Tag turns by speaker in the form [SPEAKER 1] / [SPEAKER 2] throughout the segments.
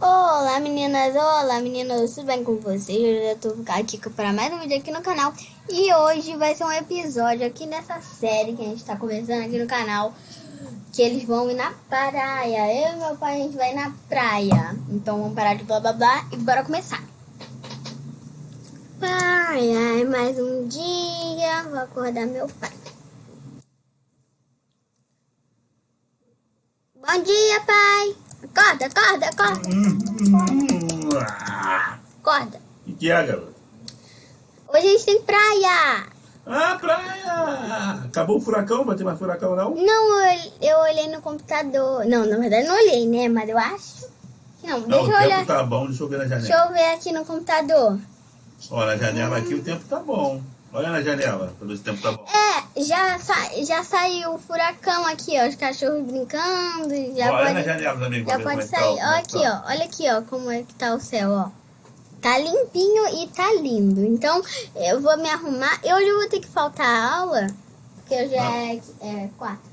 [SPEAKER 1] Olá meninas, olá meninos, tudo bem com vocês? Eu tô aqui para mais um vídeo aqui no canal. E hoje vai ser um episódio aqui nessa série que a gente tá conversando aqui no canal Que eles vão ir na praia. Eu e meu pai a gente vai na praia. Então vamos parar de blá blá blá e bora começar. Ai, ai, mais um dia, vou acordar meu pai Bom dia, pai Acorda, acorda, acorda. Acorda.
[SPEAKER 2] O que é, garoto?
[SPEAKER 1] Hoje a gente tem praia.
[SPEAKER 2] Ah, praia! Acabou o furacão? Vai ter mais furacão, não?
[SPEAKER 1] Não, eu, eu olhei no computador. Não, na verdade não olhei, né? Mas eu acho não.
[SPEAKER 2] Não,
[SPEAKER 1] deixa
[SPEAKER 2] o
[SPEAKER 1] eu
[SPEAKER 2] tempo
[SPEAKER 1] olhar.
[SPEAKER 2] tá bom, deixa eu ver na janela.
[SPEAKER 1] Deixa eu ver aqui no computador.
[SPEAKER 2] Ó, na janela aqui o tempo tá bom. Olha na janela, pra ver se o tempo tá bom.
[SPEAKER 1] É, já, sa já saiu o furacão aqui, ó. Os cachorros brincando. Já pode,
[SPEAKER 2] na janela também,
[SPEAKER 1] já pode
[SPEAKER 2] tá,
[SPEAKER 1] sair.
[SPEAKER 2] como
[SPEAKER 1] Ó,
[SPEAKER 2] é que
[SPEAKER 1] aqui,
[SPEAKER 2] tá.
[SPEAKER 1] ó. Olha aqui, ó, como é que tá o céu, ó. Tá limpinho e tá lindo. Então, eu vou me arrumar. Eu hoje eu vou ter que faltar a aula, porque hoje é, é quatro.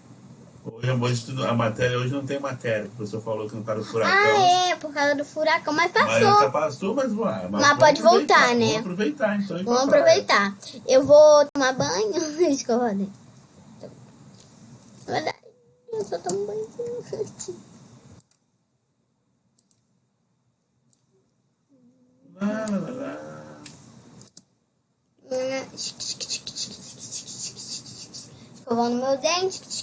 [SPEAKER 2] Hoje, hoje a matéria, hoje não tem matéria. O professor falou que não tá no furacão.
[SPEAKER 1] Ah, é, por causa do furacão. Mas
[SPEAKER 2] Mas
[SPEAKER 1] passou.
[SPEAKER 2] já passou, mas, ué, mas
[SPEAKER 1] Mas
[SPEAKER 2] vamos
[SPEAKER 1] pode voltar, né?
[SPEAKER 2] Vamos aproveitar, então.
[SPEAKER 1] Vamos aproveitar. Eu vou tomar banho. Escova o dente. Na verdade, eu só tomo banho antes.
[SPEAKER 2] Lá, lá, lá, lá.
[SPEAKER 1] Escovando meu dente.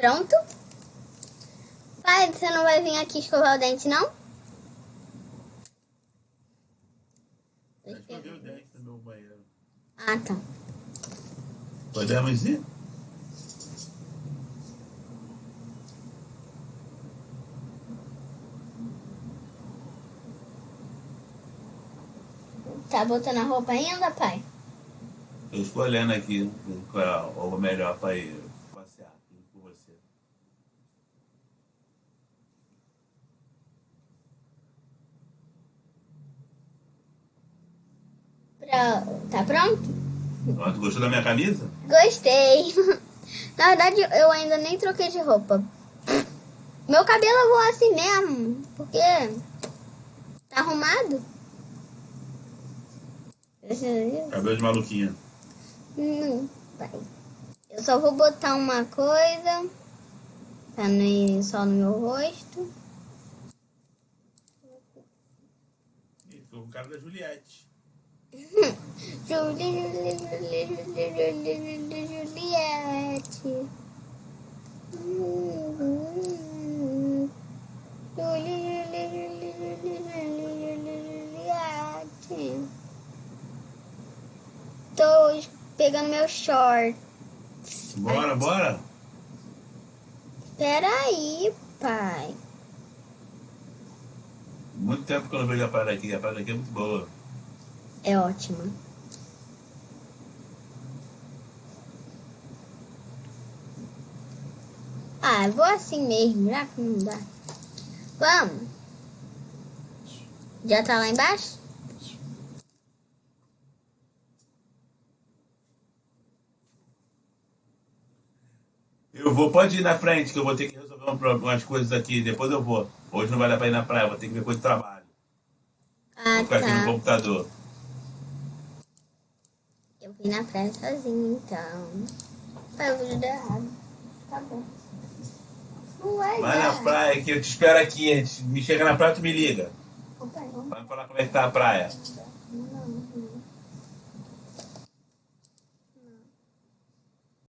[SPEAKER 1] Pronto? Pai, você não vai vir aqui escovar o dente, não?
[SPEAKER 2] Eu o dente no meu banheiro.
[SPEAKER 1] Ah, tá.
[SPEAKER 2] Podemos ir?
[SPEAKER 1] Tá botando a roupa ainda, pai?
[SPEAKER 2] Eu estou olhando aqui qual é o melhor para ir passear com você.
[SPEAKER 1] Tá pronto?
[SPEAKER 2] Pronto, gostou da minha camisa?
[SPEAKER 1] Gostei. Na verdade, eu ainda nem troquei de roupa. Meu cabelo eu vou assim mesmo, porque tá arrumado.
[SPEAKER 2] Cabelo de maluquinha.
[SPEAKER 1] Não, vai. Eu só vou botar uma coisa pra não ir só no meu rosto.
[SPEAKER 2] Ficou com cara da Juliette.
[SPEAKER 1] Julie, Julie, Julie, Julie, Julie, Julie, Juliette. Julie, Julie, Julie, Julie, Julie, Julie, Juliette. Tô pegando meu short.
[SPEAKER 2] Bora, bora?
[SPEAKER 1] Peraí, pai.
[SPEAKER 2] Muito tempo que eu não vejo a praia daqui. A praia daqui é muito boa.
[SPEAKER 1] É ótima. Ah, vou assim mesmo, já que não dá. Vamos. Já tá lá embaixo?
[SPEAKER 2] Eu vou, pode ir na frente, que eu vou ter que resolver um umas coisas aqui. Depois eu vou. Hoje não vai dar pra ir na praia, vou ter que ver coisa de trabalho.
[SPEAKER 1] Ah,
[SPEAKER 2] Vou ficar aqui no
[SPEAKER 1] tá.
[SPEAKER 2] computador.
[SPEAKER 1] Eu vim na praia sozinho, então. Foi o vídeo deu errado. Tá bom. Não vai
[SPEAKER 2] na praia que eu te espero aqui. Me chega na praia, tu me liga.
[SPEAKER 1] Opa, vamos.
[SPEAKER 2] Vai falar como é que tá a praia.